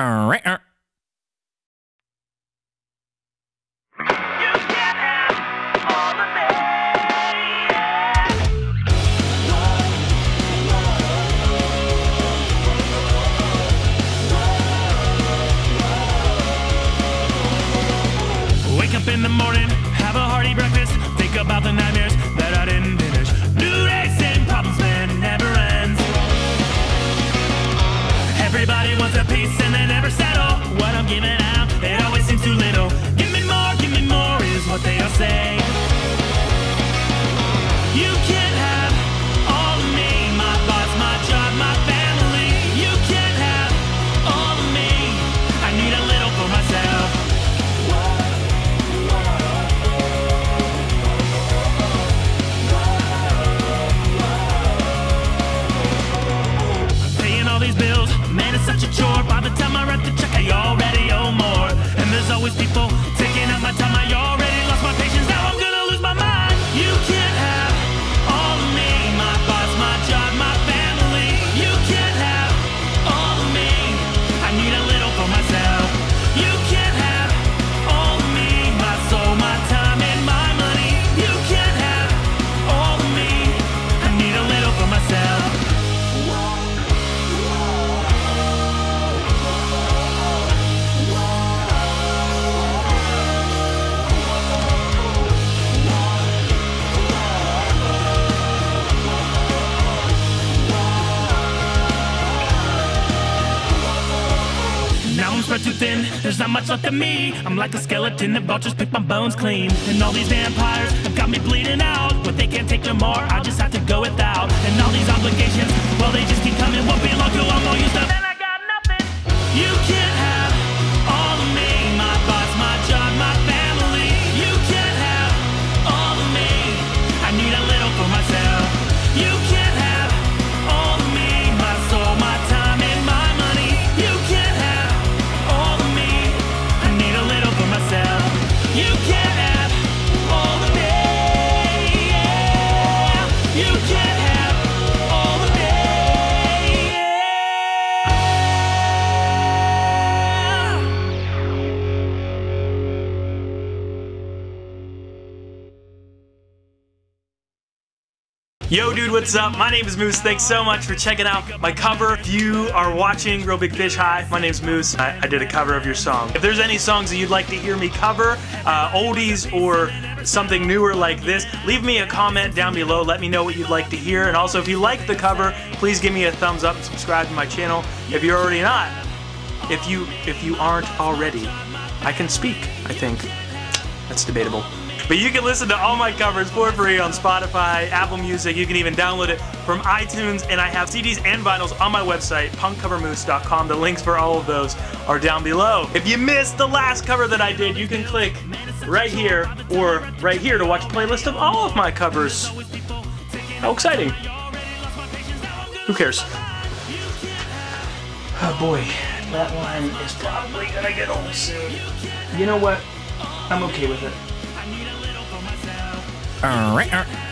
Alright, alright. Everybody a piece and they never settle. What I'm giving out, always be too thin, there's not much left of me. I'm like a skeleton, the vultures pick my bones clean. And all these vampires have got me bleeding out. But they can't take no more, I just have to go without. And all these obligations, well, Yo, dude, what's up? My name is Moose. Thanks so much for checking out my cover. If you are watching Reel Big Fish, hi, my name's Moose. I, I did a cover of your song. If there's any songs that you'd like to hear me cover, uh, oldies or something newer like this, leave me a comment down below. Let me know what you'd like to hear. And also, if you like the cover, please give me a thumbs up and subscribe to my channel. If you're already not, if you if you aren't already, I can speak. I think that's debatable. But you can listen to all my covers for free on Spotify, Apple Music. You can even download it from iTunes, and I have CDs and vinyls on my website, punkcovermoose.com. The links for all of those are down below. If you missed the last cover that I did, you can click right here or right here to watch a playlist of all of my covers. How exciting! Who cares? Oh boy, that line is probably gonna get old soon. You know what? I'm okay with it. Alright, alright.